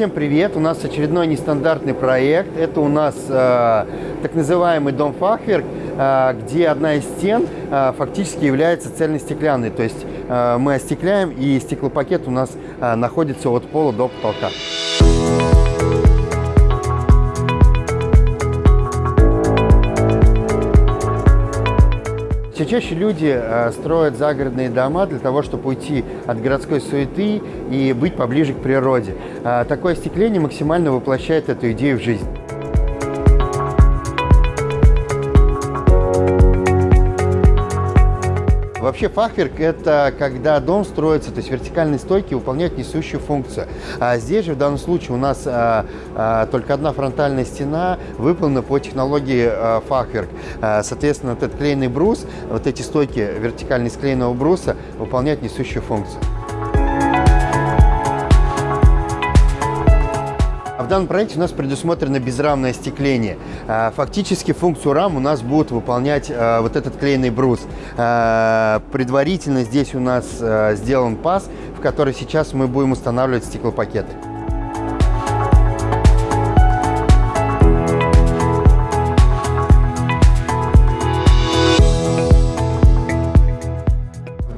Всем привет! У нас очередной нестандартный проект. Это у нас э, так называемый дом фахверк, э, где одна из стен э, фактически является цельностеклянной. То есть э, мы остекляем, и стеклопакет у нас э, находится от пола до потолка. Чаще люди э, строят загородные дома для того, чтобы уйти от городской суеты и быть поближе к природе. Э, такое остекление максимально воплощает эту идею в жизнь. Вообще фахверк – это когда дом строится, то есть вертикальные стойки выполняют несущую функцию. А здесь же в данном случае у нас а, а, только одна фронтальная стена выполнена по технологии а, фахверк. А, соответственно, этот клееный брус, вот эти стойки вертикальные склеенного бруса выполняют несущую функцию. Данном проекте у нас предусмотрено безрамное остекление. А, фактически функцию рам у нас будет выполнять а, вот этот клееный брус. А, предварительно здесь у нас сделан паз, в который сейчас мы будем устанавливать стеклопакеты.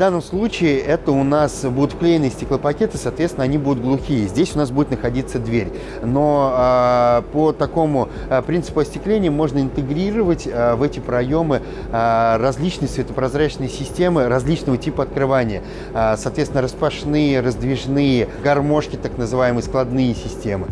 Данном случае это у нас будут вклеенные стеклопакеты, соответственно, они будут глухие. Здесь у нас будет находиться дверь. Но э, по такому э, принципу остекления можно интегрировать э, в эти проемы э, различные светопрозрачные системы различного типа открывания. Э, соответственно, распашные, раздвижные, гармошки, так называемые складные системы.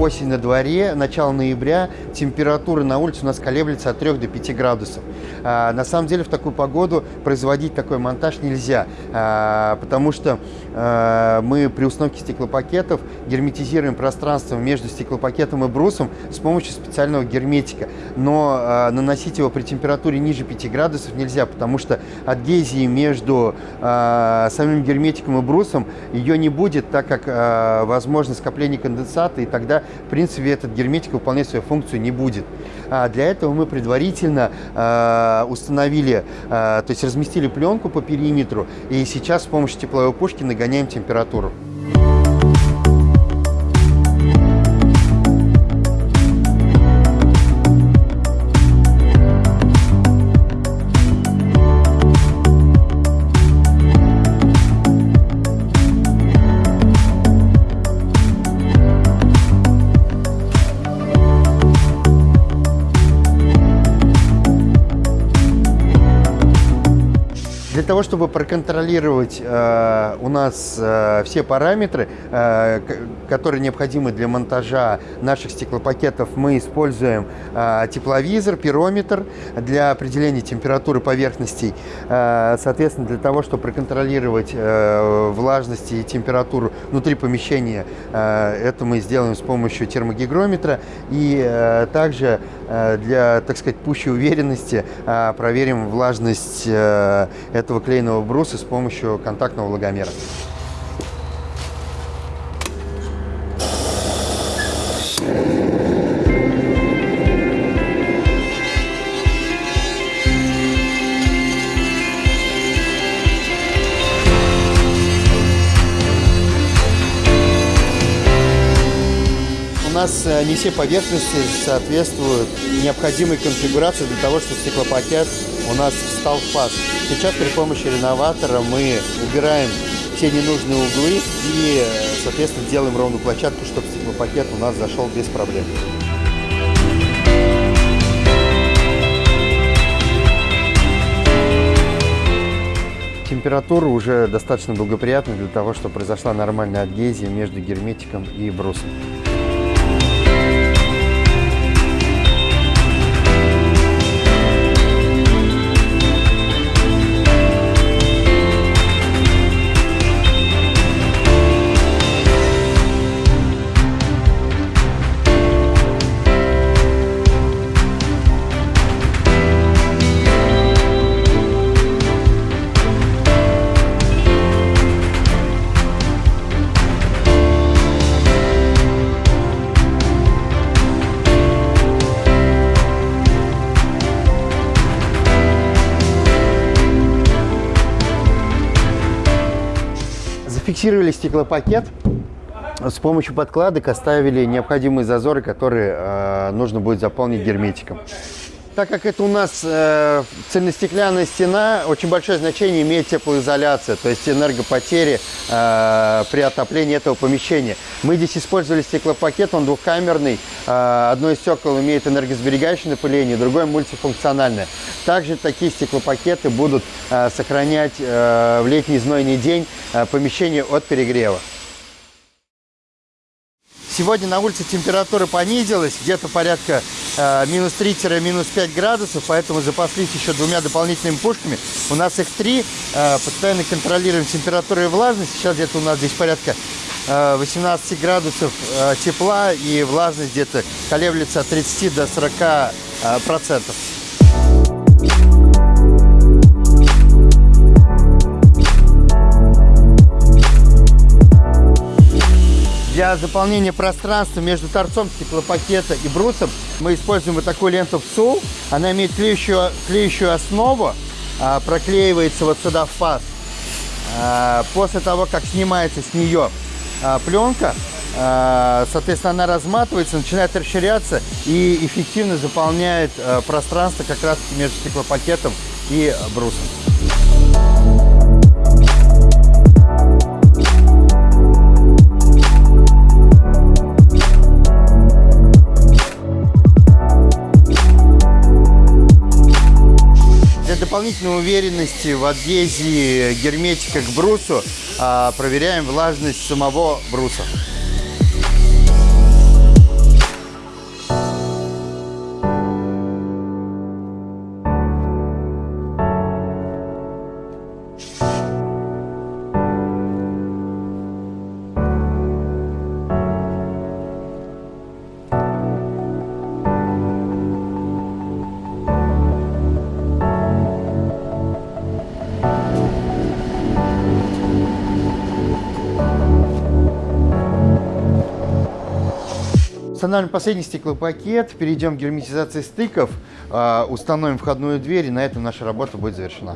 Осень на дворе, начало ноября, температура на улице у нас колеблется от 3 до 5 градусов. А, на самом деле в такую погоду производить такой монтаж нельзя, а, потому что а, мы при установке стеклопакетов герметизируем пространство между стеклопакетом и брусом с помощью специального герметика. Но наносить его при температуре ниже 5 градусов нельзя, потому что адгезии между самим герметиком и брусом ее не будет, так как а, возможно скопление конденсата, и тогда в принципе, этот герметик выполнять свою функцию не будет. А для этого мы предварительно э, установили, э, то есть разместили пленку по периметру, и сейчас с помощью тепловой пушки нагоняем температуру. Того, чтобы проконтролировать э, у нас э, все параметры, э, которые необходимы для монтажа наших стеклопакетов, мы используем э, тепловизор, пирометр для определения температуры поверхностей. Э, соответственно, для того, чтобы проконтролировать э, влажность и температуру внутри помещения, э, это мы сделаем с помощью термогигрометра. И э, также для, так сказать, пущей уверенности э, проверим влажность э, этого клееного бруса с помощью контактного влагомера. Нас э, не все поверхности соответствуют необходимой конфигурации для того, чтобы стеклопакет у нас встал в. Сейчас при помощи реноватора мы убираем все ненужные углы и, соответственно, делаем ровную площадку, чтобы стеклопакет у нас зашел без проблем. Температура уже достаточно благоприятна для того, чтобы произошла нормальная адгезия между герметиком и брусом. Зафиксировали стеклопакет. С помощью подкладок оставили необходимые зазоры, которые э, нужно будет заполнить герметиком. Так как это у нас э, цельностеклянная стена, очень большое значение имеет теплоизоляция, то есть энергопотери э, при отоплении этого помещения. Мы здесь использовали стеклопакет, он двухкамерный. Э, одно из стекол имеет энергосберегающее напыление, другое мультифункциональное. Также такие стеклопакеты будут э, сохранять э, в летний знойный день э, помещение от перегрева. Сегодня на улице температура понизилась, где-то порядка минус 3-минус 5 градусов, поэтому запаслись еще двумя дополнительными пушками. У нас их три, э, постоянно контролируем температуру и влажность. Сейчас где-то у нас здесь порядка э, 18 градусов э, тепла и влажность где-то колеблется от 30 до 40 э, процентов. Для заполнения пространства между торцом стеклопакета и брусом мы используем вот такую ленту ПСУ. Она имеет клеющую, клеющую основу, а, проклеивается вот сюда в паз. А, после того, как снимается с нее а, пленка, соответственно, она разматывается, начинает расширяться и эффективно заполняет пространство как раз между стеклопакетом и брусом. Дополнительной уверенности в адгезии герметика к брусу а, проверяем влажность самого бруса. Устанавливаем последний стеклопакет, перейдем к герметизации стыков, а, установим входную дверь, и на этом наша работа будет завершена.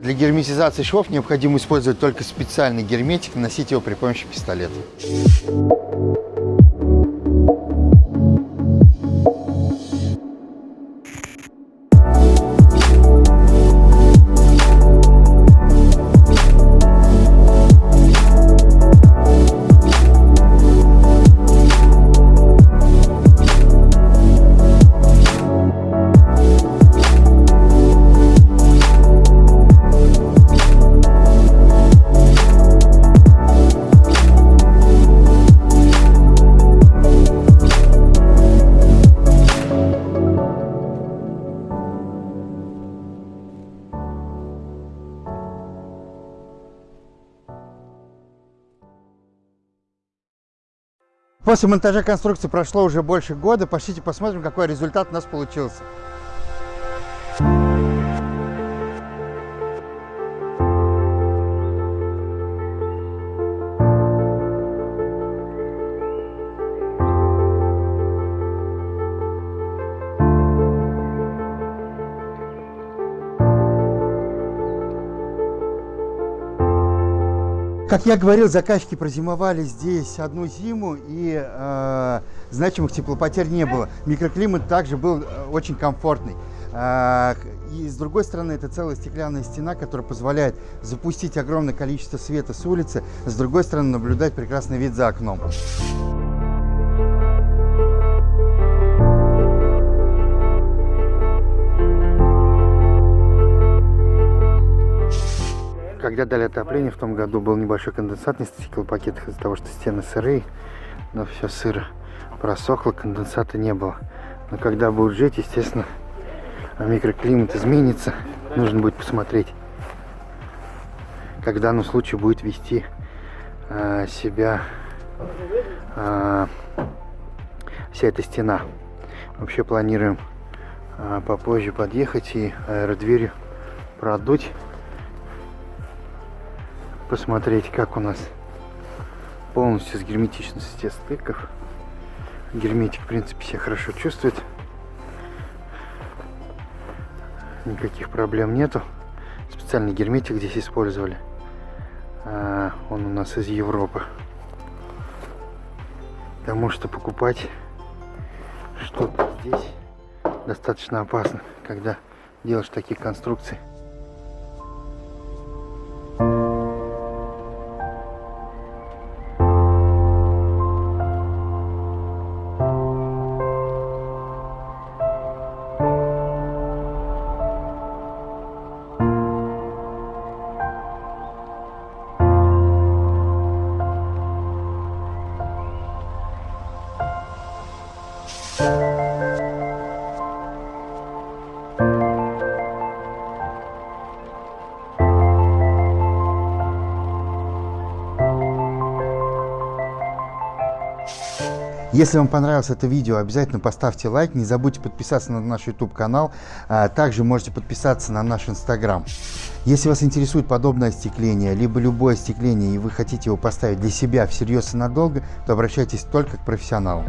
Для герметизации швов необходимо использовать только специальный герметик, наносить его при помощи пистолета. После монтажа конструкции прошло уже больше года. Пошлите посмотрим, какой результат у нас получился. Как я говорил, заказчики прозимовали здесь одну зиму, и э, значимых теплопотерь не было. Микроклимат также был э, очень комфортный. Э, и с другой стороны, это целая стеклянная стена, которая позволяет запустить огромное количество света с улицы, с другой стороны, наблюдать прекрасный вид за окном. Когда дали отопление, в том году был небольшой конденсат на стеклопакетах из-за того, что стены сырые, но все сыро просохло, конденсата не было. Но когда будет жить, естественно, микроклимат изменится. Нужно будет посмотреть, как в данном случае будет вести э, себя э, вся эта стена. Вообще планируем э, попозже подъехать и аэродверью продуть посмотреть, как у нас полностью с герметичностью стыков. Герметик, в принципе, себя хорошо чувствует. Никаких проблем нету. Специальный герметик здесь использовали. А, он у нас из Европы. Потому что покупать что-то здесь достаточно опасно, когда делаешь такие конструкции. Если вам понравилось это видео, обязательно поставьте лайк, не забудьте подписаться на наш YouTube канал, а также можете подписаться на наш Instagram. Если вас интересует подобное остекление, либо любое остекление, и вы хотите его поставить для себя всерьез и надолго, то обращайтесь только к профессионалам.